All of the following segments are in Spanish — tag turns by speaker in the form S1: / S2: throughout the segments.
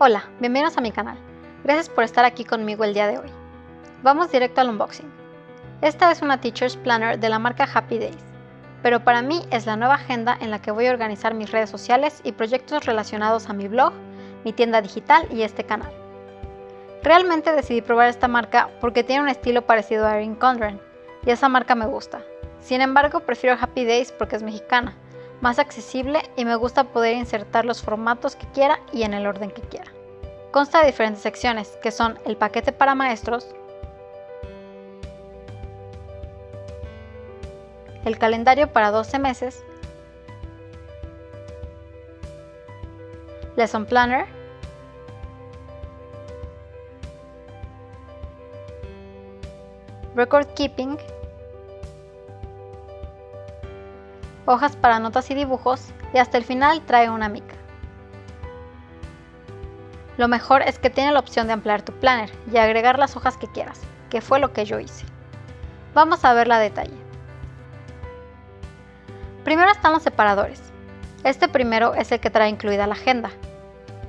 S1: Hola, bienvenidos a mi canal. Gracias por estar aquí conmigo el día de hoy. Vamos directo al unboxing. Esta es una Teacher's Planner de la marca Happy Days, pero para mí es la nueva agenda en la que voy a organizar mis redes sociales y proyectos relacionados a mi blog, mi tienda digital y este canal. Realmente decidí probar esta marca porque tiene un estilo parecido a Erin Condren, y esa marca me gusta. Sin embargo, prefiero Happy Days porque es mexicana más accesible y me gusta poder insertar los formatos que quiera y en el orden que quiera. Consta de diferentes secciones, que son el paquete para maestros, el calendario para 12 meses, Lesson Planner, Record Keeping, hojas para notas y dibujos y hasta el final trae una mica. Lo mejor es que tiene la opción de ampliar tu planner y agregar las hojas que quieras, que fue lo que yo hice. Vamos a ver la detalle. Primero están los separadores. Este primero es el que trae incluida la agenda.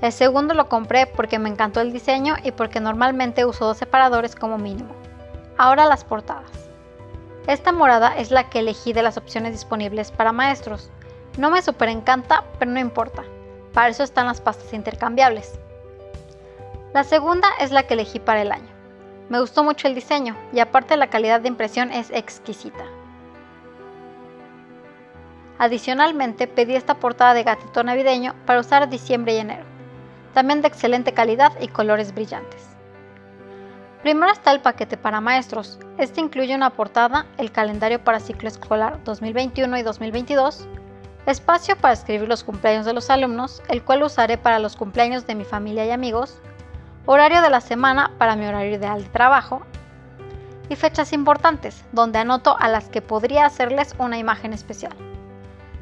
S1: El segundo lo compré porque me encantó el diseño y porque normalmente uso dos separadores como mínimo. Ahora las portadas. Esta morada es la que elegí de las opciones disponibles para maestros. No me super encanta, pero no importa. Para eso están las pastas intercambiables. La segunda es la que elegí para el año. Me gustó mucho el diseño y aparte la calidad de impresión es exquisita. Adicionalmente pedí esta portada de gatito navideño para usar diciembre y enero. También de excelente calidad y colores brillantes. Primero está el paquete para maestros. Este incluye una portada, el calendario para ciclo escolar 2021 y 2022, espacio para escribir los cumpleaños de los alumnos, el cual usaré para los cumpleaños de mi familia y amigos, horario de la semana para mi horario ideal de trabajo, y fechas importantes, donde anoto a las que podría hacerles una imagen especial.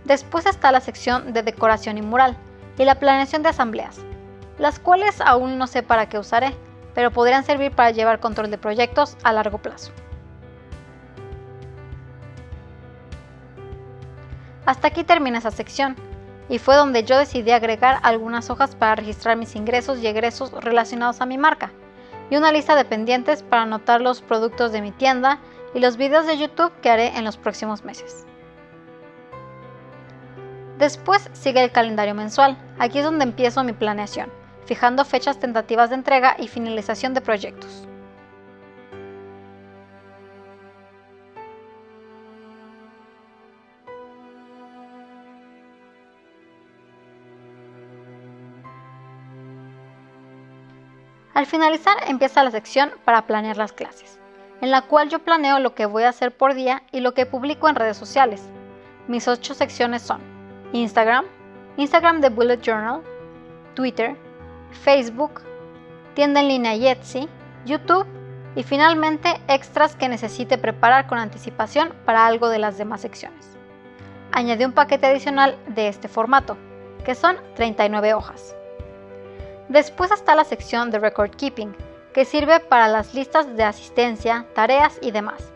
S1: Después está la sección de decoración y mural, y la planeación de asambleas, las cuales aún no sé para qué usaré, pero podrían servir para llevar control de proyectos a largo plazo. Hasta aquí termina esa sección, y fue donde yo decidí agregar algunas hojas para registrar mis ingresos y egresos relacionados a mi marca, y una lista de pendientes para anotar los productos de mi tienda y los videos de YouTube que haré en los próximos meses. Después sigue el calendario mensual, aquí es donde empiezo mi planeación fijando fechas tentativas de entrega y finalización de proyectos. Al finalizar empieza la sección para planear las clases, en la cual yo planeo lo que voy a hacer por día y lo que publico en redes sociales. Mis ocho secciones son Instagram, Instagram de Bullet Journal, Twitter, Facebook, tienda en línea Etsy, YouTube y finalmente extras que necesite preparar con anticipación para algo de las demás secciones. Añadí un paquete adicional de este formato, que son 39 hojas. Después está la sección de Record Keeping, que sirve para las listas de asistencia, tareas y demás.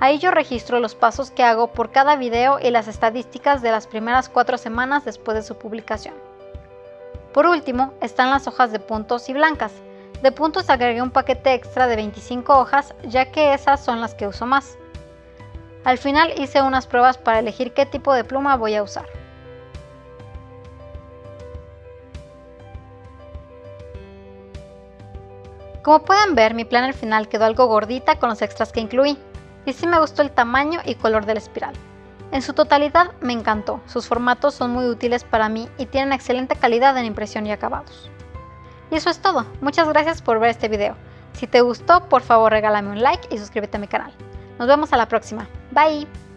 S1: Ahí yo registro los pasos que hago por cada video y las estadísticas de las primeras cuatro semanas después de su publicación. Por último, están las hojas de puntos y blancas. De puntos agregué un paquete extra de 25 hojas, ya que esas son las que uso más. Al final hice unas pruebas para elegir qué tipo de pluma voy a usar. Como pueden ver, mi plan al final quedó algo gordita con los extras que incluí, y sí me gustó el tamaño y color de la espiral. En su totalidad me encantó, sus formatos son muy útiles para mí y tienen excelente calidad en impresión y acabados. Y eso es todo, muchas gracias por ver este video. Si te gustó, por favor regálame un like y suscríbete a mi canal. Nos vemos a la próxima. Bye.